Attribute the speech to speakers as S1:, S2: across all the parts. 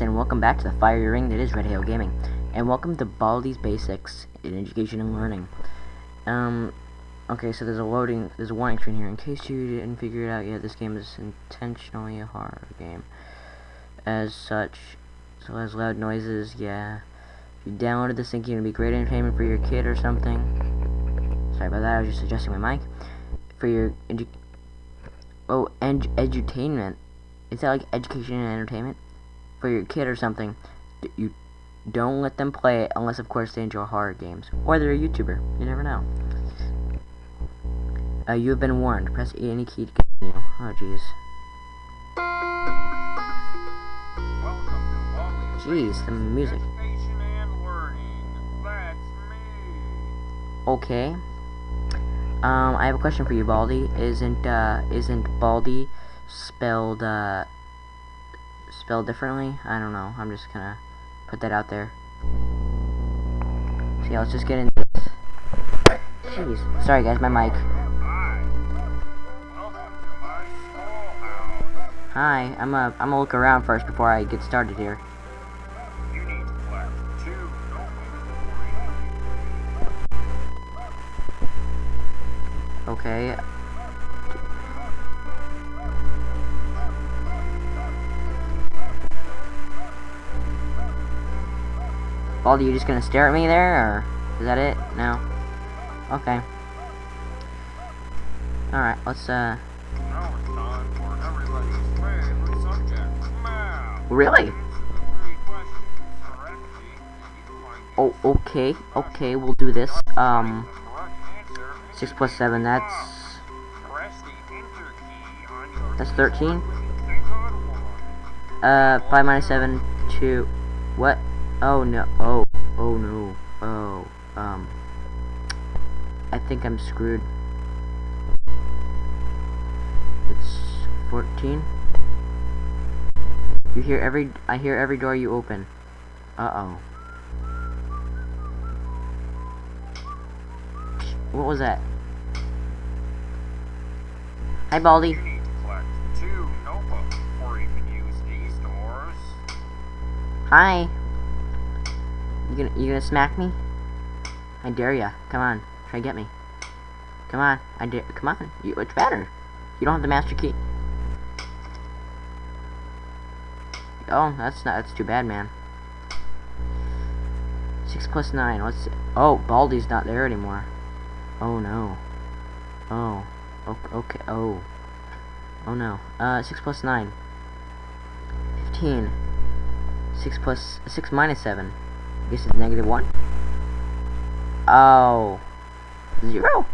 S1: And welcome back to the fiery ring that is Red Hail Gaming. And welcome to Baldi's Basics in Education and Learning. Um, okay, so there's a loading, there's a warning screen here. In case you didn't figure it out yet, this game is intentionally a horror game. As such, so has loud noises, yeah. If you downloaded this thinking it'd be great entertainment for your kid or something. Sorry about that, I was just adjusting my mic. For your edu Oh, and edutainment. Is that like education and entertainment? For your kid or something, you don't let them play it unless, of course, they enjoy horror games. Or they're a YouTuber. You never know. Uh, you have been warned. Press any key to continue. Oh, jeez. Jeez, the music. Okay. Um, I have a question for you, Baldi. Isn't, uh, isn't Baldi spelled, uh, spelled differently? I don't know. I'm just gonna put that out there. So yeah, let's just get into this. Jeez. Sorry guys, my mic. Hi, I'm a, I'm gonna look around first before I get started here. Okay. Baldi, you just gonna stare at me there, or is that it? No? Okay. Alright, let's, uh... Really? Oh, okay, okay, we'll do this. Um... 6 plus 7, that's... That's 13? Uh, 5 minus 7, 2... What? Oh no, oh, oh no, oh, um... I think I'm screwed. It's 14? You hear every, I hear every door you open. Uh-oh. What was that? Hi, Baldi. Hi. You gonna you gonna smack me? I dare ya. Come on, try get me. Come on, I dare. Come on, you, it's better. You don't have the master key. Oh, that's not. That's too bad, man. Six plus nine. Let's. Oh, Baldi's not there anymore. Oh no. Oh. Okay. Oh. Oh no. Uh, six plus nine. Fifteen. Six plus six minus seven. I guess it's negative one. Oh. Zero.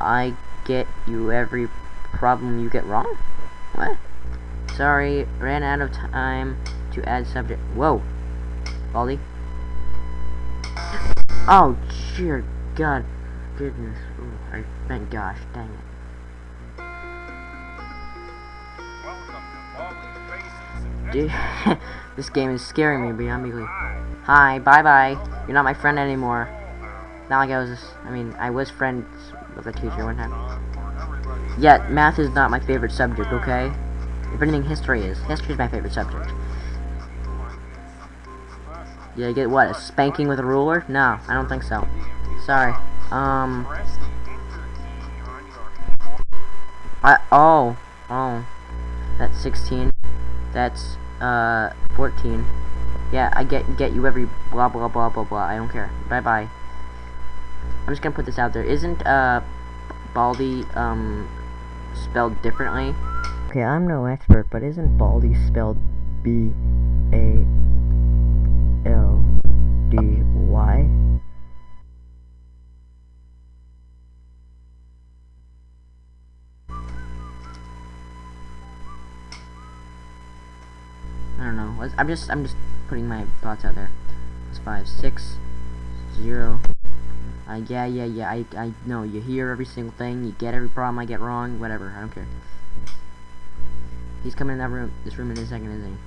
S1: I get you every problem you get wrong? What? Sorry, ran out of time to add subject. Whoa. Baldi. Oh, dear God. Goodness. Ooh, I, thank gosh. Dang it. Dude, this game is scaring me beyond belief. Hi, bye-bye. You're not my friend anymore. Not like I was, I mean, I was friends with a teacher one time. Yet, math is not my favorite subject, okay? If anything, history is. History is my favorite subject. Yeah, you get what? A spanking with a ruler? No, I don't think so. Sorry. Um. I oh oh. That's 16. That's uh 14. Yeah, I get get you every blah blah blah blah blah. I don't care. Bye bye. I'm just gonna put this out there. Isn't uh Baldy um spelled differently? Okay, I'm no expert, but isn't Baldy spelled B A L D Y? I don't know. I'm just I'm just putting my thoughts out there. It's five, six, zero. Uh, yeah, yeah, yeah. I I know. You hear every single thing. You get every problem I get wrong. Whatever. I don't care. He's coming in that room. This room in a second, isn't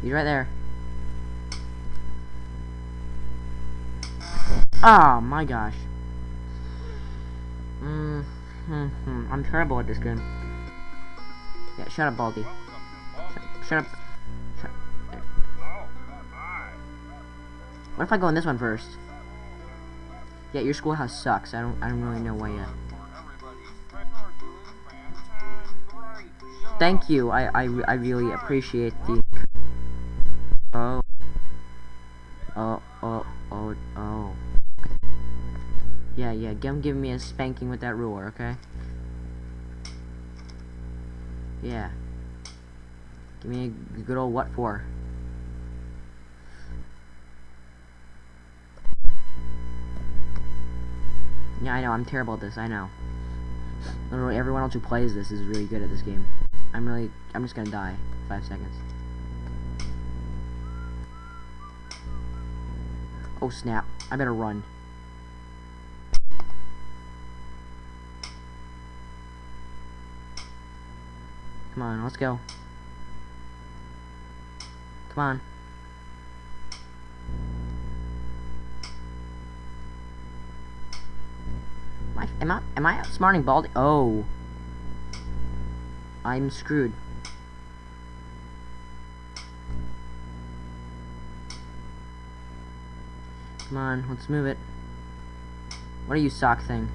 S1: he? He's right there. Oh my gosh. Mm-hmm. I'm terrible at this game. Yeah, shut up, Baldi. Shut, up. What if I go in this one first? Yeah, your schoolhouse sucks. I don't I don't really know why yet. Thank you. I I, I really appreciate the Give, give me a spanking with that ruler, okay? Yeah. Give me a good old what for. Yeah, I know, I'm terrible at this, I know. Literally, everyone else who plays this is really good at this game. I'm really, I'm just gonna die. Five seconds. Oh snap, I better run. On, let's go. Come on. Am I, am I, am I outsmarting Baldi? Oh. I'm screwed. Come on, let's move it. What are you, sock thing?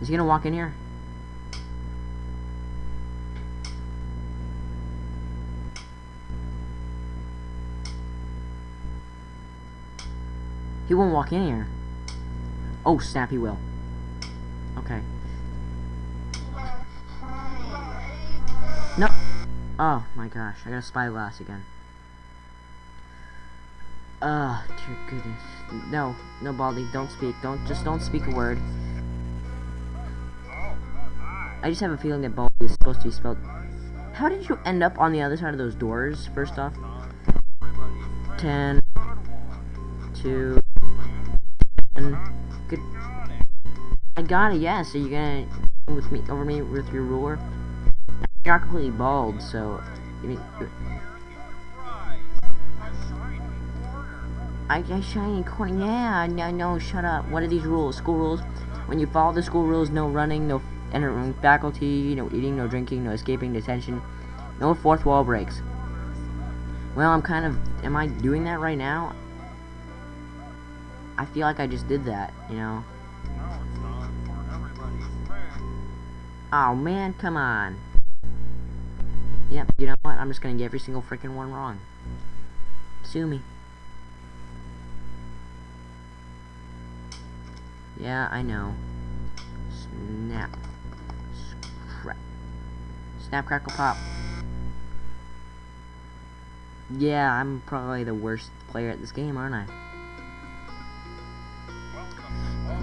S1: Is he gonna walk in here? He won't walk in here. Oh, snap, he will. Okay. No. Oh, my gosh. I got a spyglass again. Ah, uh, dear goodness. No, no, Baldi, don't speak. Don't, just don't speak a word. I just have a feeling that Baldi is supposed to be spelled... How did you end up on the other side of those doors, first off? Ten... Two... Ten... Good... I got it. Yeah, so you're gonna... with me, over me with your ruler? You're not completely bald, so... I mean... I, I shiny corner. Yeah, no, no, shut up. What are these rules? School rules? When you follow the school rules, no running, no entering faculty, no eating, no drinking, no escaping detention, no fourth wall breaks. Well, I'm kind of... Am I doing that right now? I feel like I just did that, you know? Oh, man, come on. Yep, you know what? I'm just gonna get every single freaking one wrong. Sue me. Yeah, I know. Snap. Snap, crackle, pop. Yeah, I'm probably the worst player at this game, aren't I?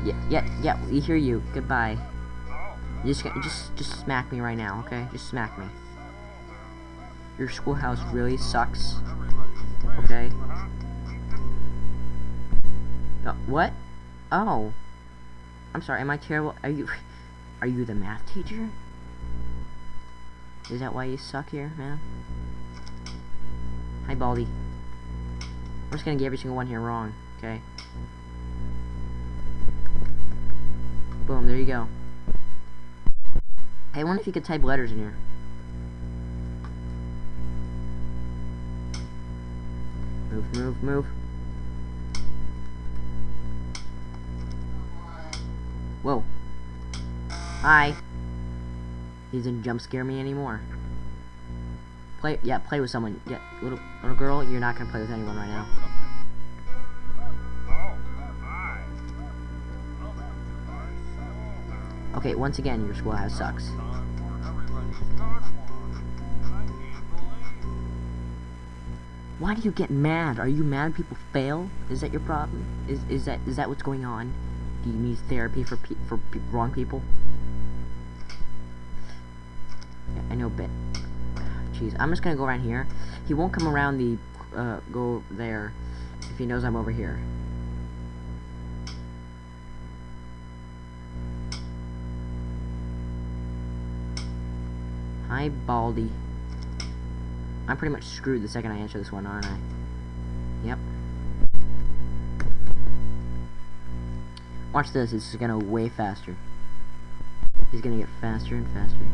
S1: Yeah, yeah, yeah, we hear you. Goodbye. Just, just, just smack me right now, okay? Just smack me. Your schoolhouse really sucks. Okay? Uh, what? Oh. I'm sorry, am I terrible? Are you... Are you the math teacher? Is that why you suck here, man? Hi, Baldi. I'm just gonna get every single one here wrong, okay? Boom, there you go. Hey, I wonder if you could type letters in here. Move, move, move. Whoa. Hi. He doesn't jump scare me anymore. Play, yeah, play with someone. Yeah, little, little girl, you're not gonna play with anyone right now. Okay, once again, your schoolhouse sucks. Why do you get mad? Are you mad people fail? Is that your problem? Is is that is that what's going on? Do you need therapy for pe for pe wrong people? I know, bit. jeez, I'm just gonna go around here. He won't come around the uh, go there if he knows I'm over here. Hi, Baldi. I'm pretty much screwed the second I answer this one, aren't I? Yep. Watch this, it's gonna way faster. He's gonna get faster and faster.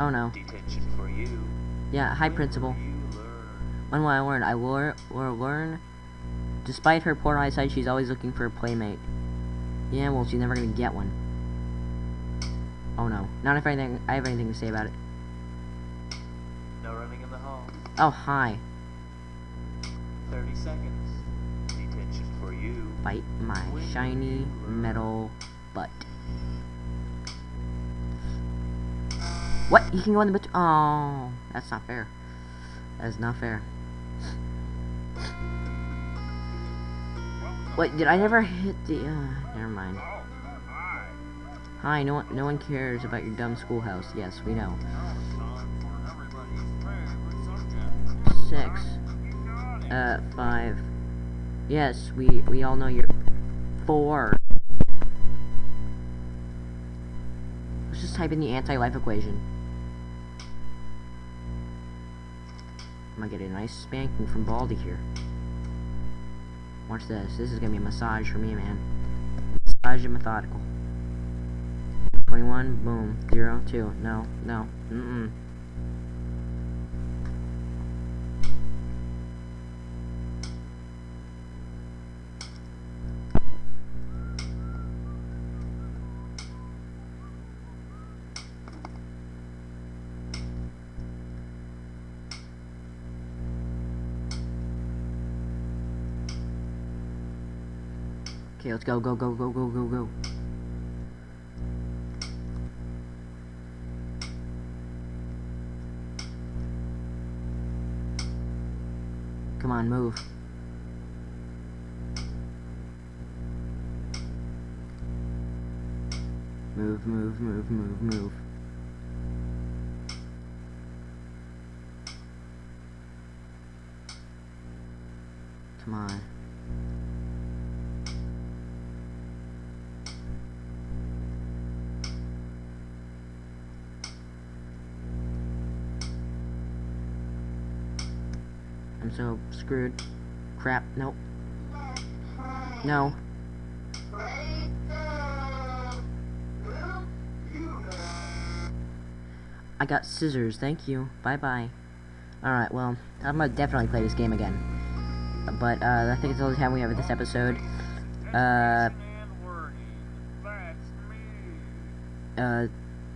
S1: Oh no.
S2: Detention for you.
S1: Yeah, hi principal. When will I learn? I will, will learn. Despite her poor eyesight, she's always looking for a playmate. Yeah, well, she's never gonna get one. Oh no. Not if anything, I have anything to say about it.
S2: No running in the halls.
S1: Oh, hi.
S2: 30 seconds. Detention for you.
S1: Bite my shiny metal butt. What? You can go in the bet- Oh, that's not fair. That is not fair. Wait, did I never hit the? Uh, never mind. Hi, no one, no one cares about your dumb schoolhouse. Yes, we know. Six. Uh, five. Yes, we we all know you're four. Let's just type in the anti-life equation. I'm gonna get a nice spanking from Baldi here. Watch this. This is gonna be a massage for me, man. Massage and methodical. 21, boom. 0, 2. No, no. Mm-mm. Okay, let's go, go, go, go, go, go, go. Come on, move. Move, move, move, move, move. Come on. So screwed. Crap, nope. No. I got scissors, thank you. Bye bye. Alright, well, I'm gonna definitely play this game again. But, uh, I think it's all the time we have in this episode. Uh, uh,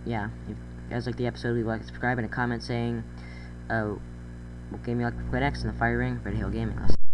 S1: yeah. If you guys like the episode, leave a like, subscribe, and a comment saying, uh, what game you like to play next in the Fire Ring, Red Hill Gaming. I'll